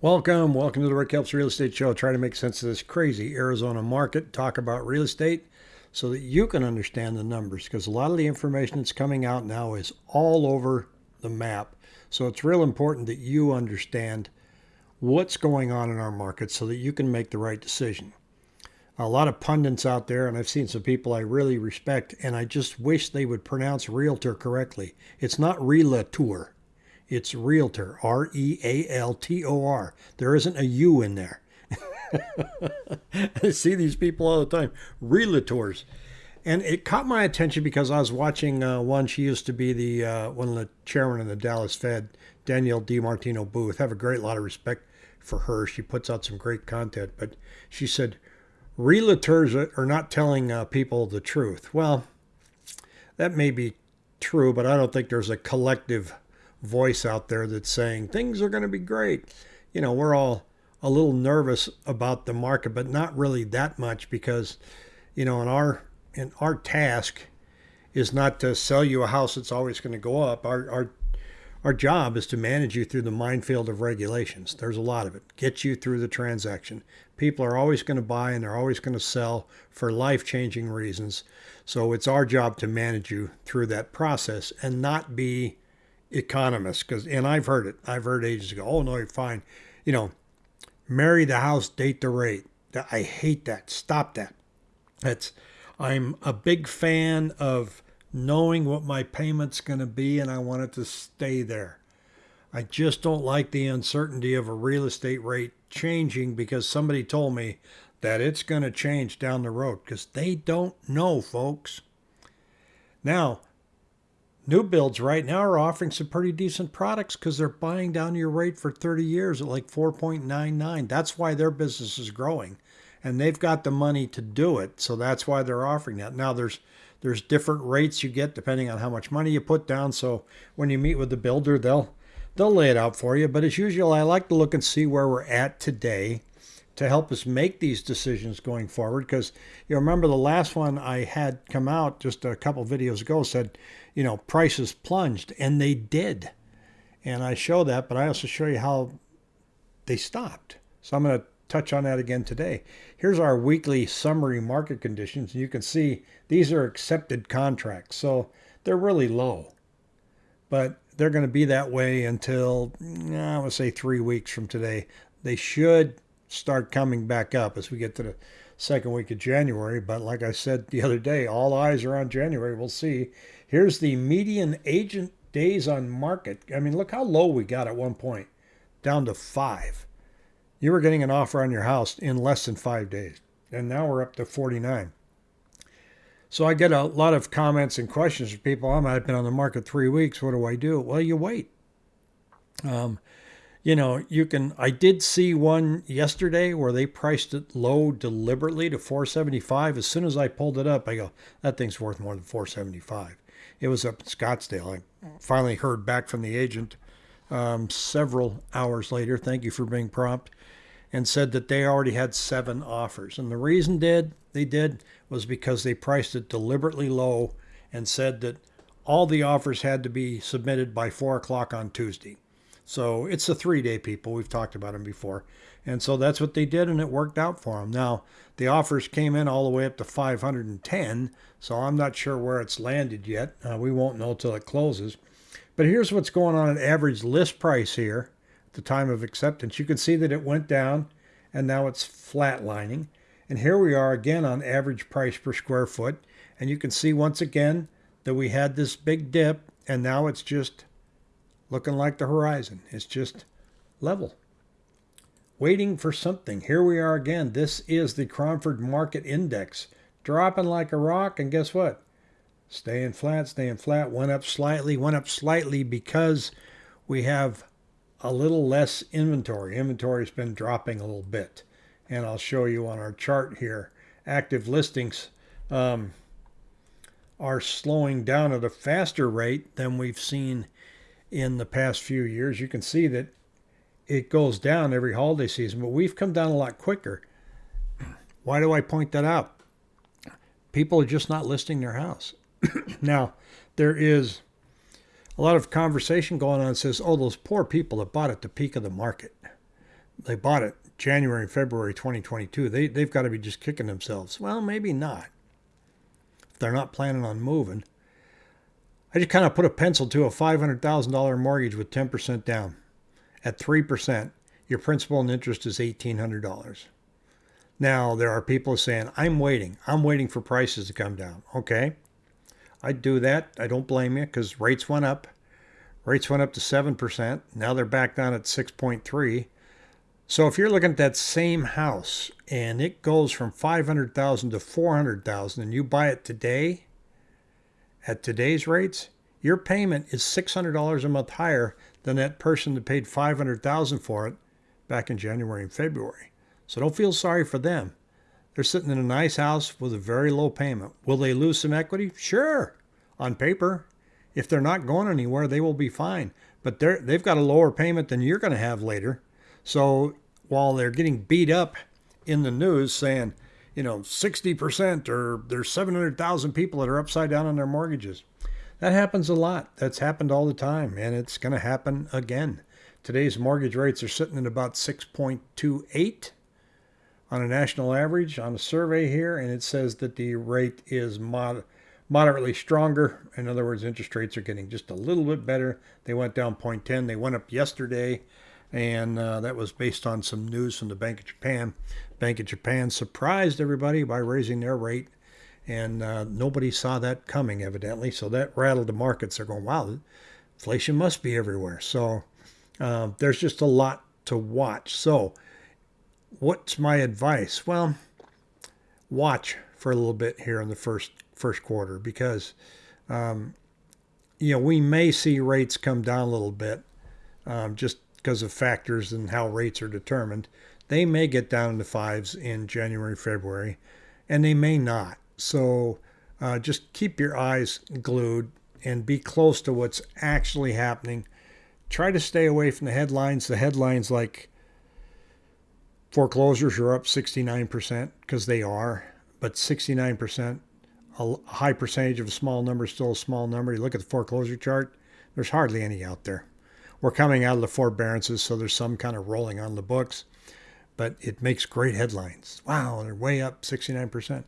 Welcome, welcome to the Rick Helps Real Estate Show. Try to make sense of this crazy Arizona market, talk about real estate so that you can understand the numbers because a lot of the information that's coming out now is all over the map. So it's real important that you understand what's going on in our market so that you can make the right decision. A lot of pundits out there, and I've seen some people I really respect, and I just wish they would pronounce realtor correctly. It's not realtor it's realtor, R E A L T O R. There isn't a U in there. I see these people all the time, realtors. And it caught my attention because I was watching uh, one. She used to be the uh, one of the chairman of the Dallas Fed, Danielle DiMartino Booth. I have a great lot of respect for her. She puts out some great content. But she said, realtors are not telling uh, people the truth. Well, that may be true, but I don't think there's a collective voice out there that's saying things are going to be great. You know, we're all a little nervous about the market, but not really that much because, you know, in our in our task is not to sell you a house that's always going to go up. Our our our job is to manage you through the minefield of regulations. There's a lot of it. Get you through the transaction. People are always going to buy and they're always going to sell for life changing reasons. So it's our job to manage you through that process and not be economists because and I've heard it. I've heard agents go, "Oh no, you're fine." You know, marry the house, date the rate. I hate that. Stop that. That's I'm a big fan of knowing what my payment's going to be and I want it to stay there. I just don't like the uncertainty of a real estate rate changing because somebody told me that it's going to change down the road because they don't know, folks. Now, New builds right now are offering some pretty decent products because they're buying down your rate for 30 years at like 4.99. That's why their business is growing. And they've got the money to do it. So that's why they're offering that. Now there's there's different rates you get depending on how much money you put down. So when you meet with the builder, they'll they'll lay it out for you. But as usual, I like to look and see where we're at today to help us make these decisions going forward. Because you remember the last one I had come out just a couple videos ago said, you know, prices plunged, and they did. And I show that, but I also show you how they stopped. So I'm going to touch on that again today. Here's our weekly summary market conditions. You can see these are accepted contracts, so they're really low. But they're going to be that way until, mm, I would say, three weeks from today. They should start coming back up as we get to the second week of January. But like I said the other day, all eyes are on January. We'll see. Here's the median agent days on market. I mean, look how low we got at one point, down to five. You were getting an offer on your house in less than five days. And now we're up to 49. So I get a lot of comments and questions from people. I'm, I've been on the market three weeks. What do I do? Well, you wait. Um, you know, you can. I did see one yesterday where they priced it low deliberately to 475. As soon as I pulled it up, I go, that thing's worth more than 475. It was up in Scottsdale. I finally heard back from the agent um, several hours later. Thank you for being prompt, and said that they already had seven offers. And the reason did they did was because they priced it deliberately low and said that all the offers had to be submitted by four o'clock on Tuesday. So it's a three day people. We've talked about them before. And so that's what they did, and it worked out for them. Now, the offers came in all the way up to 510, so I'm not sure where it's landed yet. Uh, we won't know till it closes. But here's what's going on at average list price here at the time of acceptance. You can see that it went down, and now it's flatlining. And here we are again on average price per square foot. And you can see once again that we had this big dip, and now it's just looking like the horizon. It's just level. Waiting for something. Here we are again. This is the Cromford Market Index. Dropping like a rock, and guess what? Staying flat, staying flat. Went up slightly, went up slightly because we have a little less inventory. Inventory's been dropping a little bit. And I'll show you on our chart here. Active listings um, are slowing down at a faster rate than we've seen in the past few years. You can see that it goes down every holiday season, but we've come down a lot quicker. Why do I point that out? People are just not listing their house. now, there is a lot of conversation going on says, oh, those poor people that bought at the peak of the market. they bought it January and February 2022. They, they've got to be just kicking themselves. Well, maybe not. If they're not planning on moving. I just kind of put a pencil to a $500,000 mortgage with 10% down. At 3%, your principal and interest is $1,800. Now, there are people saying, I'm waiting. I'm waiting for prices to come down. Okay. I'd do that. I don't blame you because rates went up. Rates went up to 7%. Now they're back down at 6.3. So if you're looking at that same house and it goes from 500,000 to 400,000 and you buy it today at today's rates, your payment is $600 a month higher than that person that paid 500,000 for it back in January and February. So don't feel sorry for them. They're sitting in a nice house with a very low payment. Will they lose some equity? Sure, on paper. If they're not going anywhere, they will be fine. But they're, they've got a lower payment than you're going to have later. So while they're getting beat up in the news saying, you know, 60% or there's 700,000 people that are upside down on their mortgages. That happens a lot. That's happened all the time, and it's going to happen again. Today's mortgage rates are sitting at about 6.28 on a national average on a survey here, and it says that the rate is mod- moderately stronger. In other words, interest rates are getting just a little bit better. They went down 0.10. They went up yesterday, and uh, that was based on some news from the Bank of Japan. Bank of Japan surprised everybody by raising their rate, and uh, nobody saw that coming, evidently. So that rattled the markets. They're going, wow, inflation must be everywhere. So uh, there's just a lot to watch. So, what's my advice? Well, watch for a little bit here in the first first quarter because um, you know we may see rates come down a little bit um, just because of factors and how rates are determined. They may get down to fives in January, February, and they may not. So uh, just keep your eyes glued and be close to what's actually happening. Try to stay away from the headlines. The headlines like foreclosures are up 69% because they are, but 69%, a high percentage of a small number is still a small number. You look at the foreclosure chart, there's hardly any out there. We're coming out of the forbearances, so there's some kind of rolling on the books, but it makes great headlines. Wow, they're way up 69%.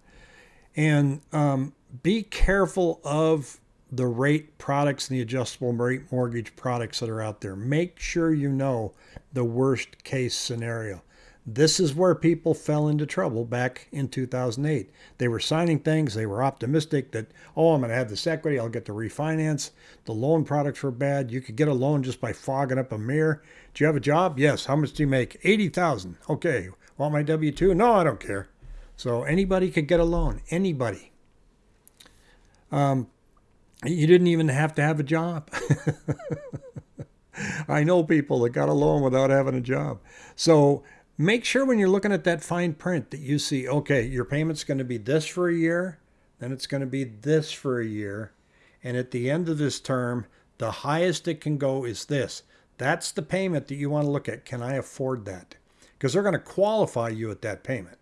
And um, be careful of the rate products and the adjustable rate mortgage products that are out there. Make sure you know the worst case scenario. This is where people fell into trouble back in 2008. They were signing things, they were optimistic that, oh, I'm going to have this equity, I'll get to refinance. The loan products were bad. You could get a loan just by fogging up a mirror. Do you have a job? Yes. How much do you make? 80,000. Okay. Want my W2? No, I don't care. So anybody could get a loan. Anybody. Um, you didn't even have to have a job. I know people that got a loan without having a job. So make sure when you're looking at that fine print that you see, okay, your payment's going to be this for a year, then it's going to be this for a year. And at the end of this term, the highest it can go is this. That's the payment that you want to look at. Can I afford that? Because they're going to qualify you at that payment.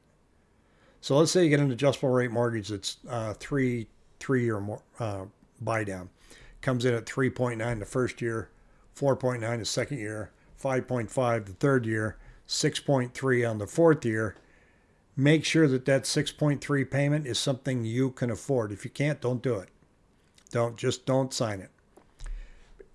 So let's say you get an adjustable rate mortgage that's uh, three three or more uh, buy down. Comes in at 3.9 the first year, 4.9 the second year, 5.5 the third year, 6.3 on the fourth year. Make sure that that 6.3 payment is something you can afford. If you can't, don't do it. Don't just don't sign it.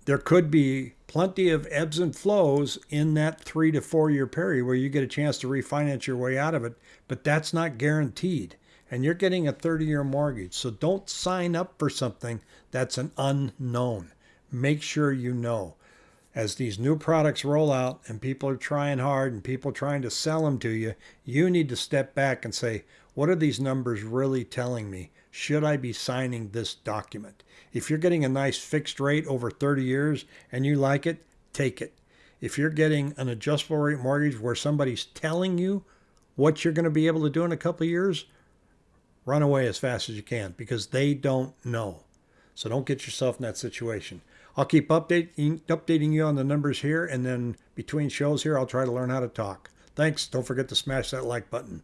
There could be plenty of ebbs and flows in that three to four year period where you get a chance to refinance your way out of it, but that's not guaranteed and you're getting a 30 year mortgage. So don't sign up for something that's an unknown. Make sure you know. As these new products roll out and people are trying hard and people trying to sell them to you, you need to step back and say, what are these numbers really telling me? Should I be signing this document? If you're getting a nice fixed rate over 30 years and you like it, take it. If you're getting an adjustable rate mortgage where somebody's telling you what you're going to be able to do in a couple of years, run away as fast as you can because they don't know. So don't get yourself in that situation. I'll keep updating updating you on the numbers here, and then between shows here, I'll try to learn how to talk. Thanks. Don't forget to smash that like button.